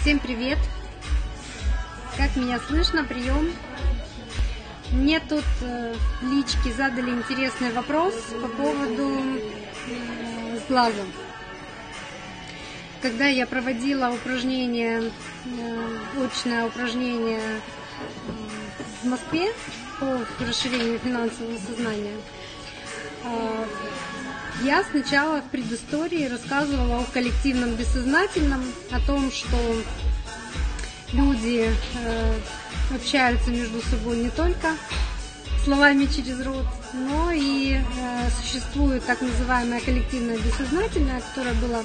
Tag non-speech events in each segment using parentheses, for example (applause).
Всем привет! Как меня слышно? Прием. Мне тут э, в личке задали интересный вопрос по поводу э, с глазом. Когда я проводила упражнение, э, очное упражнение в Москве по расширению финансового сознания, э, я сначала в предыстории рассказывала о коллективном бессознательном, о том, что люди э, общаются между собой не только словами через рот, но и э, существует так называемое коллективное бессознательное, которое было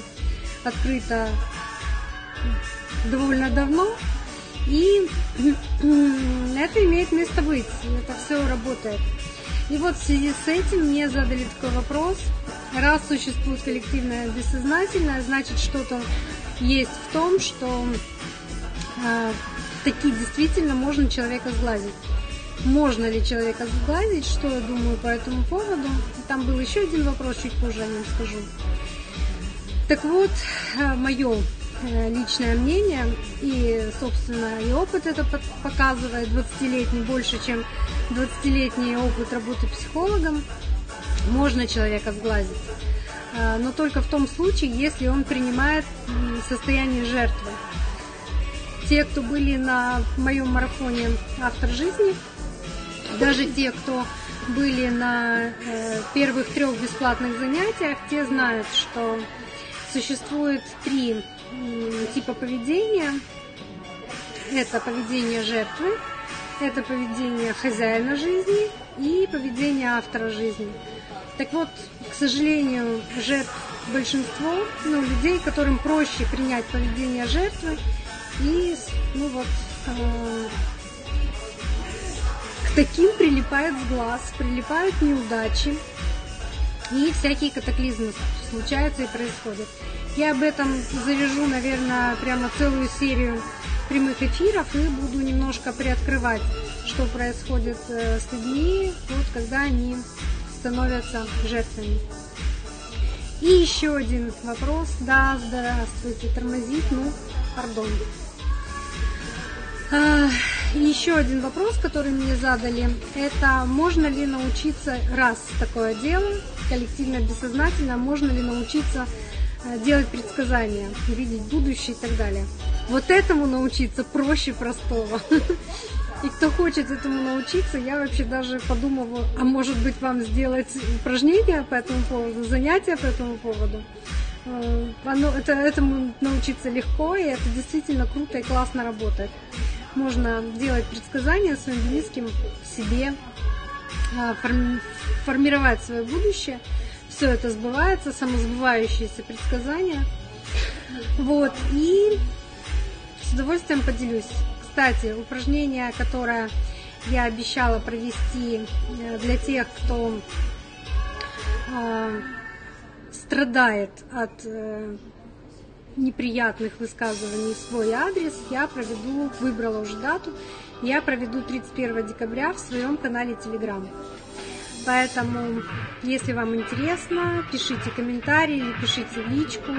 открыто довольно давно. И (clears throat) это имеет место быть, это все работает. И вот в связи с этим мне задали такой вопрос. Раз существует коллективное бессознательное, значит что-то есть в том, что э, таки действительно можно человека сглазить. Можно ли человека сглазить, что я думаю по этому поводу. Там был еще один вопрос, чуть позже о нем скажу. Так вот, э, мое э, личное мнение и, собственно, и опыт это показывает 20-летний, больше, чем 20-летний опыт работы психологом. Можно человека сглазить, э, но только в том случае, если он принимает состояние жертвы те, кто были на моем марафоне «Автор жизни», даже те, кто были на э, первых трех бесплатных занятиях, те знают, что существует три типа поведения. Это поведение жертвы, это поведение хозяина жизни и поведение автора жизни. Так вот, к сожалению, жертв большинство, ну, людей, которым проще принять поведение жертвы, и, ну вот, э, к таким прилипает глаз, прилипают неудачи. И всякие катаклизмы случаются и происходят. Я об этом завяжу, наверное, прямо целую серию прямых эфиров и буду немножко приоткрывать, что происходит э, с людьми, вот когда они становятся жертвами. И еще один вопрос. Да, здравствуйте, тормозить, ну, пардон. А, еще один вопрос, который мне задали, это можно ли научиться, раз такое дело, коллективно бессознательно, можно ли научиться э, делать предсказания, видеть будущее и так далее. Вот этому научиться проще простого. И кто хочет этому научиться, я вообще даже подумала, а может быть вам сделать упражнения по этому поводу, занятия по этому поводу. Э, оно, это, этому научиться легко, и это действительно круто и классно работает можно делать предсказания своим близким, себе, а, формировать свое будущее. Все это сбывается, самосбывающиеся предсказания. Вот, и удовольствием поделюсь. Кстати, упражнение, которое я обещала провести э, для тех, кто э, страдает от э, неприятных высказываний в свой адрес я проведу, выбрала уже дату, я проведу 31 декабря в своем канале Telegram. Поэтому, если вам интересно, пишите комментарии пишите личку.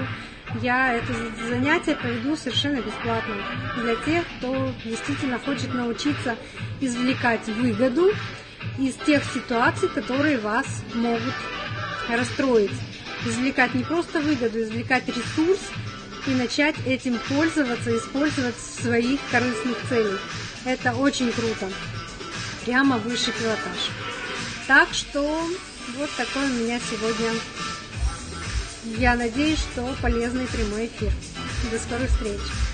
Я это занятие проведу совершенно бесплатно для тех, кто действительно хочет научиться извлекать выгоду из тех ситуаций, которые вас могут расстроить. Извлекать не просто выгоду, извлекать ресурс, и начать этим пользоваться, использовать в своих корыстных целях. Это очень круто. Прямо высший пилотаж. Так что вот такой у меня сегодня. Я надеюсь, что полезный прямой эфир. До скорых встреч!